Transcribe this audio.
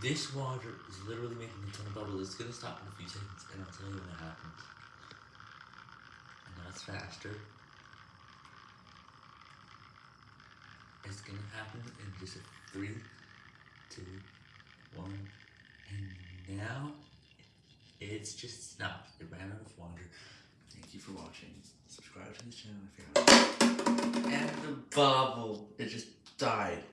This water is literally making a ton of bubbles. It's gonna stop in a few seconds, and I'll tell you when it happens. And now it's faster. It's gonna happen in just a three, two, one, and now it's just stopped. It ran out of water. Thank you for watching. Subscribe to this channel if you haven't. And the bubble, it just died.